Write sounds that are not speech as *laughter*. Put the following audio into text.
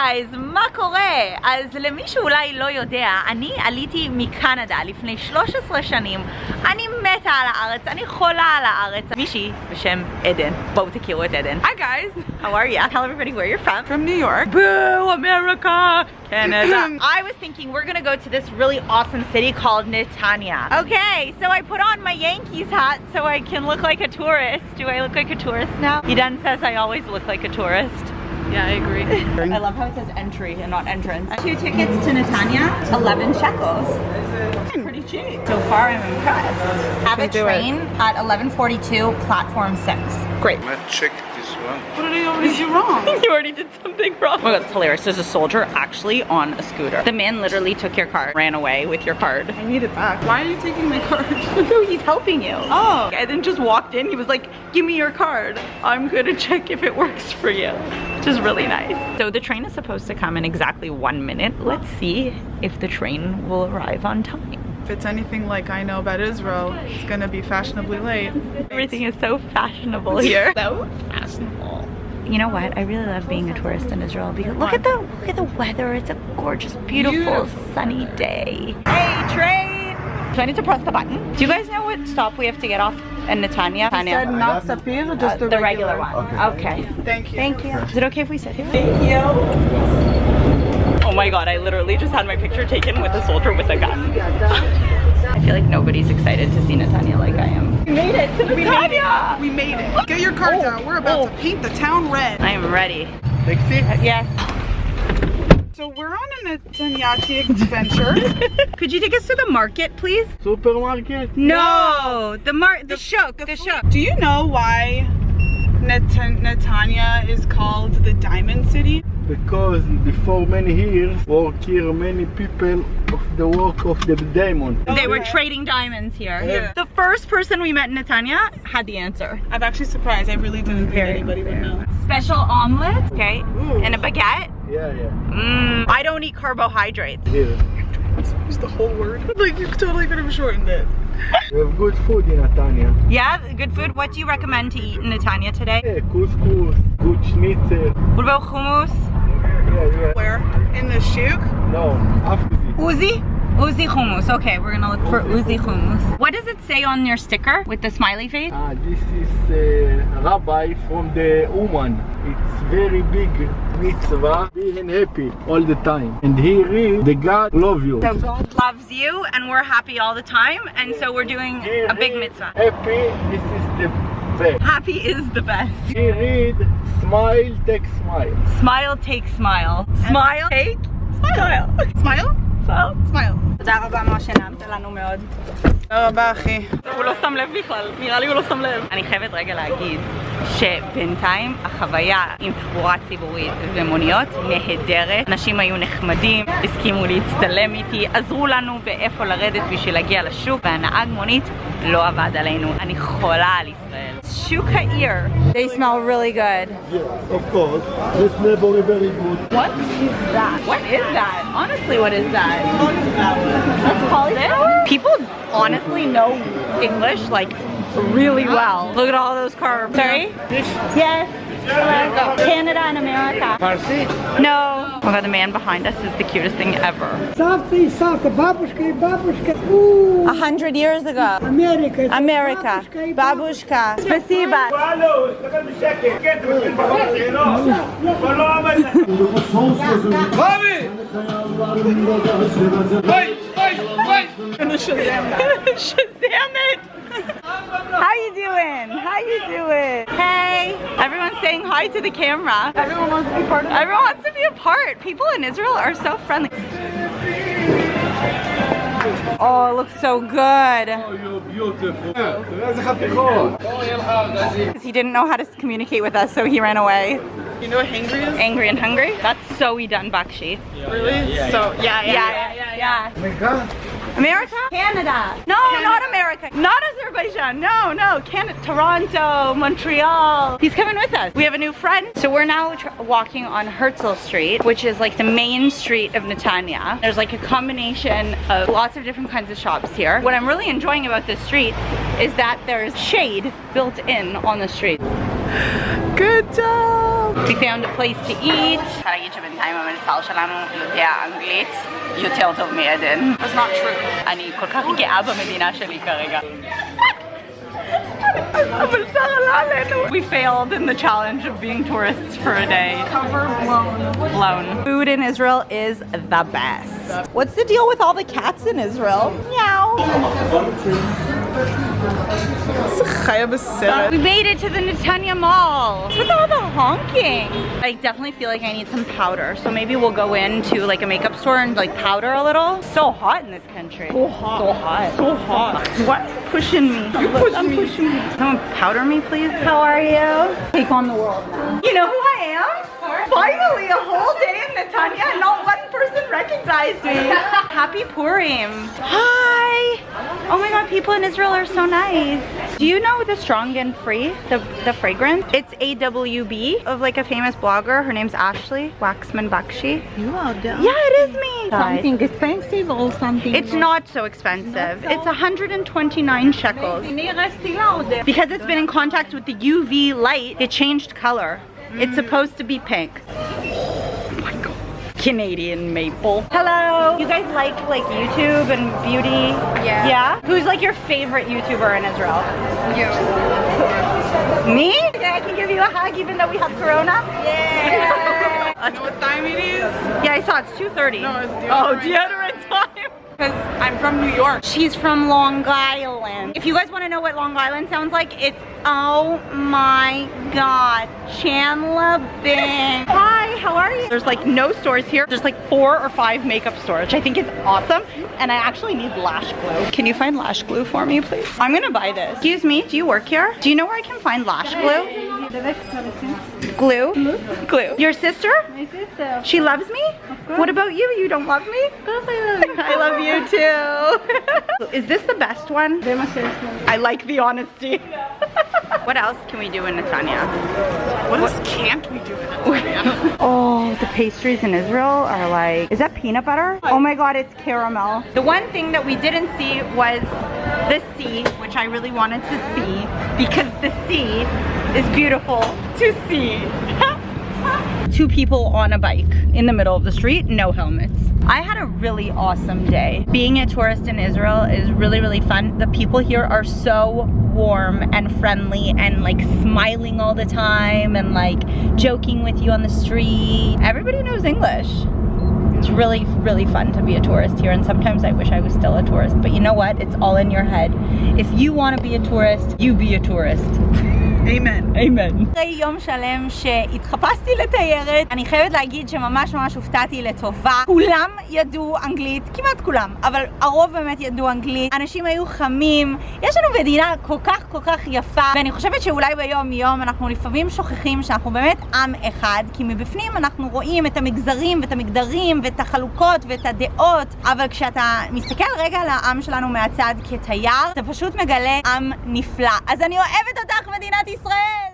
גייז, מה קורה? אז למי שאולי לא יודע, אני עליתי מקנדה לפני 13 שנים. אני מתה על הארץ, אני חולה על הארץ. מישהי בשם עדן. בואו תכירו את עדן. Hi guys, How are you? Tell everybody where you're from. from New York. Boo, America! Canada. *clears throat* I was thinking we're gonna go to this really awesome city called Netanya. Okay, so I put on my Yankees hat so I can look like a tourist. Do I look like a tourist now? Idan says I always look like a tourist. Yeah, I agree. *laughs* I love how it says entry and not entrance. Two tickets to Netanya, 11 shekels. Hmm. Pretty cheap. So far, I'm impressed. Have a Okay, do it. train at 11:42, platform six. Great. Let's check this one. What did I always do wrong? *laughs* you already did something wrong. Oh my god, it's hilarious. There's a soldier actually on a scooter. The man literally took your card, ran away with your card. I need it back. Why are you taking my card? *laughs* No, he's helping you. Oh. And then just walked in. He was like, give me your card. I'm gonna check if it works for you. Which is really nice. So the train is supposed to come in exactly one minute. Let's see if the train will arrive on time. If it's anything like I know about Israel, it's gonna be fashionably late. Everything is so fashionable here. so fashionable. You know what? I really love being a tourist in Israel because look at the look at the weather. It's a gorgeous, beautiful, Beautiful. sunny day. Hey, train! So I need to press the button. Do you guys know what stop we have to get off in Netanya? Said not Sapir, Uh, just the, the regular, one. Okay. Thank you. Thank you. Is it okay if we sit here? Thank you. Oh my god, I literally just had my picture taken with a soldier with a gun. *laughs* I feel like nobody's excited to see Netanya like I am. We made it to Netanya! We made it. Get your cards Oh. out. We're about to paint the town red. I am ready. Taxi? Yes. So we're on a Netanyahu adventure. *laughs* Could you take us to the market, please? Supermarket? No, the mar the shuk, the shuk. Do you know why Netan- Netanya is called the Diamond City? Because before many years work here many people of the work of the diamond. Oh, they were Okay. trading diamonds here. Yeah. The first person we met in Netanya had the answer. I'm actually surprised. I really didn't think Very anybody would know. Special omelet, okay, Ooh. and a baguette. Yeah, yeah. Mmm, I don't eat carbohydrates. Here. Use *laughs* the whole word. *laughs* Like you totally could have shortened it. We have good food in Netanya. Yeah, good food. What do you recommend to eat in Netanya today? Yeah, couscous, good schnitzel. What about hummus? Yeah, yeah. Where? In the shuk? No, after this. Uzi? Uzi hummus. Okay, we're gonna look for Uzi hummus. What does it say on your sticker with the smiley face? Ah, this is uh, rabbi from the Uman. It's very big mitzvah. Being happy all the time. And he read the God love you. So God loves you and we're happy all the time and so we're doing He a big mitzvah. Happy, this is the best. Happy is the best. He read smile, take smile. Smile, take smile. Smile, take smile. Smile? תודה רבה משה, נעמת לנו מאוד. תודה רבה אחי. הוא לא שם לב בכלל, נראה לי הוא לא שם לב. אני חייבת רגע להגיד שבינתיים החוויה עם תחבורה ציבורית ומוניות נהדרת. אנשים היו נחמדים, הסכימו להצטלם איתי, עזרו לנו באיפה לרדת בשביל להגיע לשוק, והנהג מונית לא עבד עלינו. אני חולה על ישראל. Shuka ear. They smell really good. Yeah, of course. They smell very, very good. What is that? What is that? Honestly, what is that? That's cauliflower? People honestly know English like really well. Look at all those carbs. Sorry? Yes. Canada and America. Parsi? No. Oh my god, the man behind us is the cutest thing ever. Savta и Savta, бабушка и бабушка. У, A hundred years ago. Америка. это America. gonna Shazam. Shazam it! *laughs* How you doing? How you doing? Hey! Everyone's saying hi to the camera. Everyone wants to be part of it. Everyone wants to be a part. People in Israel are so friendly. Oh, it looks so good. Oh, you're beautiful. He didn't know how to communicate with us, so he ran away. You know what hangry is? Angry and hungry? That's so we done, Bakshi. Really? So yeah, yeah, Yeah, yeah, yeah. My God. America? Canada. No, not America. Not Azerbaijan. No, no. Canada. Toronto, Montreal. He's coming with us. We have a new friend. So we're now walking on Herzl Street, which is like the main street of Netanya. There's like a combination of lots of different kinds of shops here. What I'm really enjoying about this street is that there's shade built in on the street. Good job. We found a place to eat. אני צריכה להגיד שבינתיים המלצר שלנו יודע אנגלית יותר טוב מעדן. That's not true. אני כל כך גאה במדינה שלי כרגע. המלצר עלה עלינו. We failed in the challenge of being tourists for a day. Cover blown. Blown. Food in Israel is the best. What's the deal with all the cats in Israel? Meow. We made it to the Netanya Mall. What's with all the honking? I definitely feel like I need some powder. So maybe we'll go into like a makeup store and like powder a little. So hot in this country. So hot. So hot. So hot. What? Pushing me. You push I'm me. pushing me. Someone powder me please. How are you? Take on the world now. You know who I am? Finally, a whole day in Netanya and not one person recognized me. *laughs* Happy Purim. *gasps* Hi. Oh my god, people in Israel are so nice. Do you know the Strong and Free, the, the fragrance? It's AWB of like a famous blogger. Her name's Ashley Waxman Bakshi. You are done. Yeah, it is me. Something expensive or something? It's not so expensive. It's 129 shekels. Because it's been in contact with the UV light, it changed color. It's mm. supposed to be pink. My god. Canadian maple. Hello. You guys like like YouTube and beauty? Yeah. Yeah? Who's like your favorite YouTuber in Israel? You. Me? Yeah, I can give you a hug even though we have corona. Yeah. *laughs* You know what time it is? yeah, I saw it's 2.30. No, it's Oh, deodorant. Because I'm from New York. She's from Long Island. If you guys want to know what Long Island sounds like, it's oh my god, Chandler Bing. Hi, how are you? There's like no stores here. There's like four or five makeup stores, which I think is awesome. And I actually need lash glue. Can you find lash glue for me, please? I'm gonna buy this. Excuse me, do you work here? Do you know where I can find lash glue? Glue? Mm-hmm. Glue. Your sister? My sister. She loves me? What about you? You don't love me? I love you. I love you too. *laughs* Is this the best one? I like the honesty. *laughs* what else can we do in Netanya? What else can't we do in Netanya? *laughs* Oh, the pastries in Israel are like, is that peanut butter? Oh my god, it's caramel. The one thing that we didn't see was the sea, which I really wanted to see because the sea is beautiful to see. *laughs* Two people on a bike in the middle of the street, no helmets. I had a really awesome day. Being a tourist in Israel is really, really fun. The people here are so warm and friendly and like smiling all the time and like joking with you on the street. Everybody knows English. It's really, really fun to be a tourist here and sometimes I wish I was still a tourist. But you know what? It's all in your head. If you want to be a tourist, you be a tourist. *laughs* Amen. אמן. אחרי יום שלם שהתחפשתי לתיירת, אני חייבת להגיד שממש ממש הופתעתי לטובה. כולם ידעו אנגלית, כמעט כולם, אבל הרוב באמת ידעו אנגלית. אנשים היו חמים. יש לנו מדינה כל כך כל כך יפה, ואני חושבת שאולי ביום יום אנחנו לפעמים שוכחים שאנחנו באמת עם אחד, כי מבפנים אנחנו רואים את המגזרים ואת המגדרים ואת החלוקות ואת הדעות, אבל כשאתה מסתכל רגע על העם שלנו מהצד כתייר, אתה פשוט מגלה עם נפלא. אז אני אוהבת אותך, מדינת ישראל!